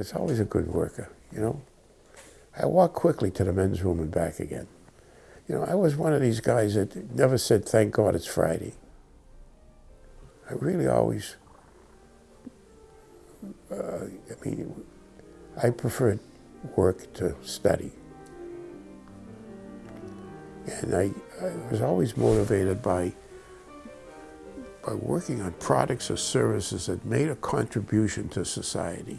was always a good worker, you know. I walked quickly to the men's room and back again. You know, I was one of these guys that never said, thank God it's Friday. I really always, uh, I mean, I preferred work to study. And I, I was always motivated by, by working on products or services that made a contribution to society.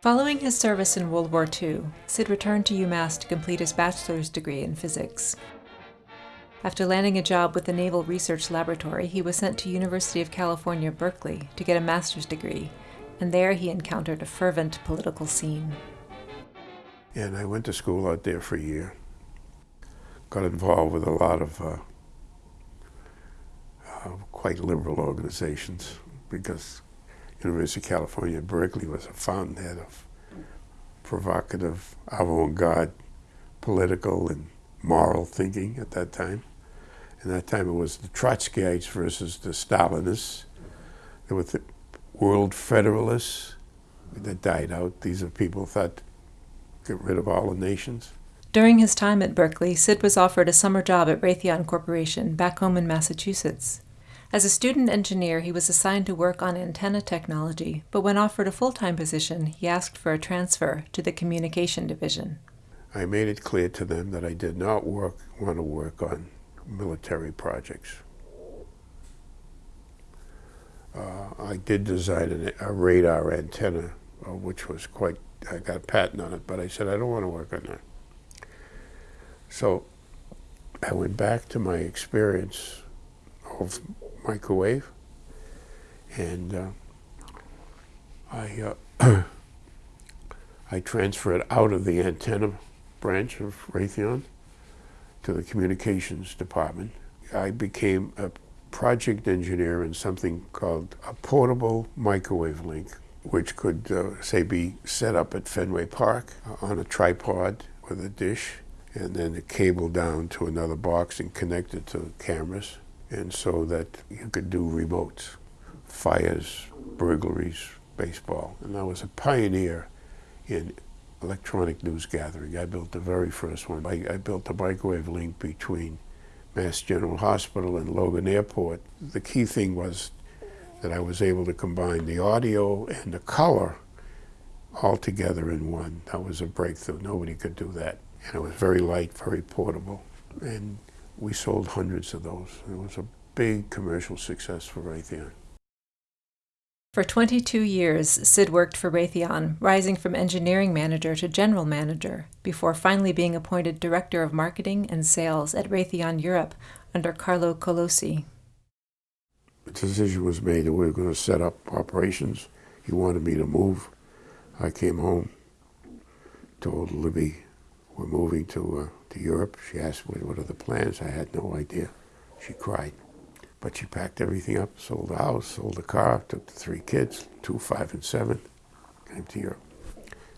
Following his service in World War II, Sid returned to UMass to complete his bachelor's degree in physics. After landing a job with the Naval Research Laboratory, he was sent to University of California, Berkeley to get a master's degree, and there he encountered a fervent political scene. And I went to school out there for a year. Got involved with a lot of uh, uh, quite liberal organizations because University of California, Berkeley was a fountainhead of provocative, avant-garde political and moral thinking at that time. And that time it was the Trotskyites versus the Stalinists. There were the World Federalists that died out. These are people who thought get rid of all the nations. During his time at Berkeley, Sid was offered a summer job at Raytheon Corporation back home in Massachusetts. As a student engineer, he was assigned to work on antenna technology, but when offered a full-time position, he asked for a transfer to the communication division. I made it clear to them that I did not work, want to work on military projects. Uh, I did design an, a radar antenna, uh, which was quite, I got a patent on it, but I said, I don't want to work on that. So I went back to my experience of microwave. And uh, I, uh, I transferred out of the antenna branch of Raytheon to the communications department. I became a project engineer in something called a portable microwave link, which could, uh, say, be set up at Fenway Park on a tripod with a dish, and then a cable down to another box and connected to cameras and so that you could do remotes, fires, burglaries, baseball. And I was a pioneer in electronic news gathering. I built the very first one. I, I built a microwave link between Mass General Hospital and Logan Airport. The key thing was that I was able to combine the audio and the color all together in one. That was a breakthrough. Nobody could do that. And it was very light, very portable. And we sold hundreds of those. It was a big commercial success for Raytheon. For 22 years, Sid worked for Raytheon, rising from engineering manager to general manager, before finally being appointed director of marketing and sales at Raytheon Europe under Carlo Colosi. The decision was made that we were going to set up operations. He wanted me to move. I came home, told Libby we're moving to uh, to Europe. She asked me what are the plans. I had no idea. She cried. But she packed everything up, sold the house, sold the car, took the three kids, two, five, and seven, came to Europe.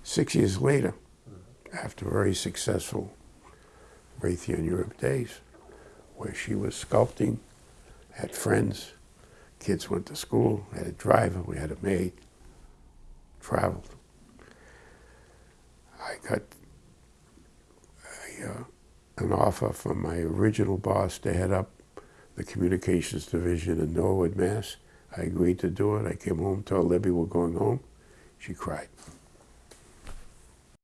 Six years later, after very successful Raytheon Europe days, where she was sculpting, had friends, kids went to school, had a driver, we had a maid, traveled. I got an offer from my original boss to head up the communications division in Norwood, Mass. I agreed to do it. I came home, told Libby we're going home. She cried.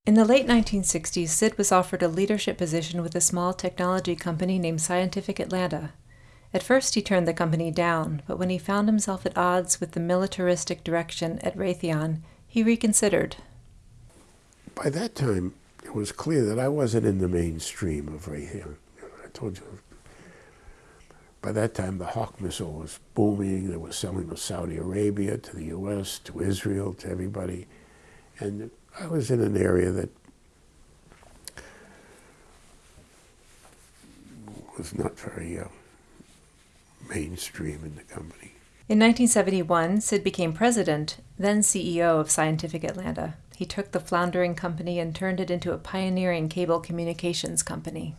In the late 1960s, Sid was offered a leadership position with a small technology company named Scientific Atlanta. At first, he turned the company down, but when he found himself at odds with the militaristic direction at Raytheon, he reconsidered. By that time, was clear that I wasn't in the mainstream of Raytheon. I told you, by that time the Hawk missile was booming. They were selling to Saudi Arabia, to the U.S., to Israel, to everybody. And I was in an area that was not very uh, mainstream in the company. In 1971, Sid became president, then CEO of Scientific Atlanta. He took the floundering company and turned it into a pioneering cable communications company.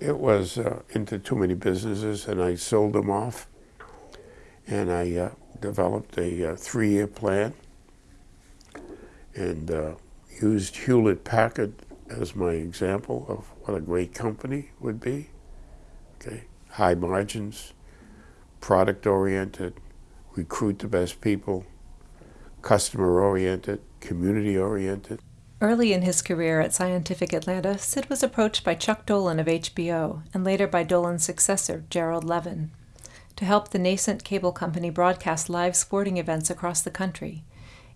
It was uh, into too many businesses, and I sold them off. And I uh, developed a uh, three-year plan and uh, used Hewlett Packard as my example of what a great company would be. Okay, high margins, product-oriented, recruit the best people, customer-oriented, community-oriented. Early in his career at Scientific Atlanta, Sid was approached by Chuck Dolan of HBO and later by Dolan's successor, Gerald Levin, to help the nascent cable company broadcast live sporting events across the country.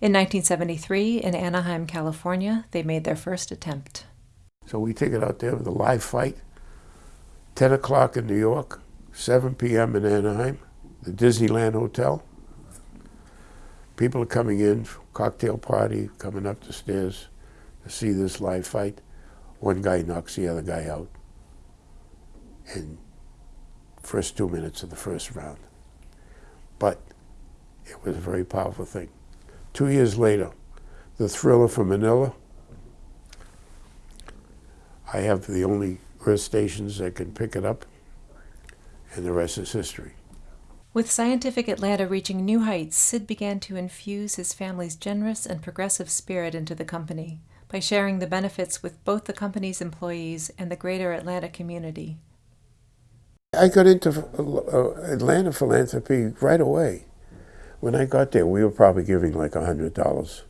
In 1973, in Anaheim, California, they made their first attempt. So we take it out there with a live fight, 10 o'clock in New York, 7 p.m. in Anaheim, the Disneyland Hotel. People are coming in, cocktail party, coming up the stairs to see this live fight. One guy knocks the other guy out in first two minutes of the first round. But it was a very powerful thing. Two years later, the thriller from Manila. I have the only earth stations that can pick it up, and the rest is history. With Scientific Atlanta reaching new heights, Sid began to infuse his family's generous and progressive spirit into the company by sharing the benefits with both the company's employees and the greater Atlanta community. I got into uh, Atlanta philanthropy right away. When I got there, we were probably giving like a hundred dollars,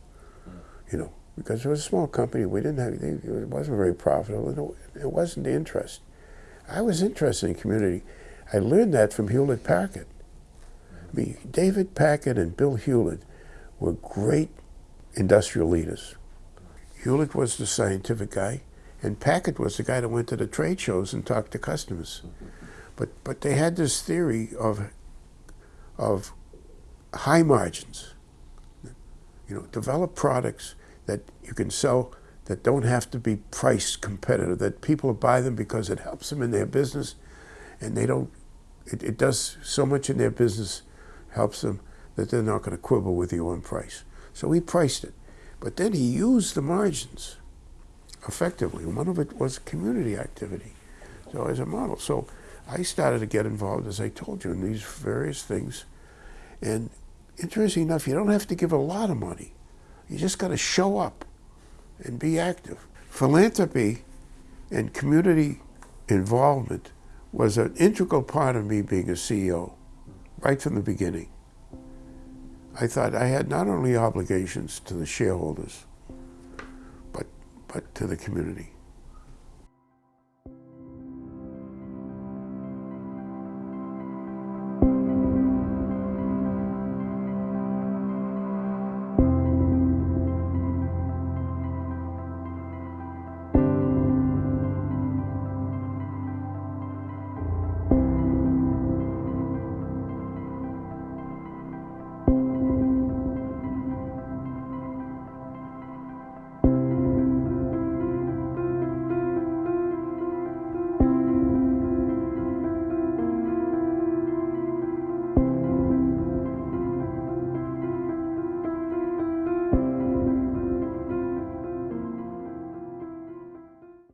you know, because it was a small company. We didn't have it wasn't very profitable, it wasn't the interest. I was interested in community. I learned that from Hewlett Packard. Mean, David Packard and Bill Hewlett were great industrial leaders. Hewlett was the scientific guy, and Packard was the guy that went to the trade shows and talked to customers. But but they had this theory of of high margins. You know, develop products that you can sell that don't have to be price competitive, that people buy them because it helps them in their business and they don't, it, it does so much in their business, helps them that they're not going to quibble with you on price. So he priced it. But then he used the margins effectively. One of it was community activity. So as a model. So I started to get involved, as I told you, in these various things. And interesting enough, you don't have to give a lot of money. You just got to show up and be active. Philanthropy and community involvement was an integral part of me being a CEO right from the beginning. I thought I had not only obligations to the shareholders, but, but to the community.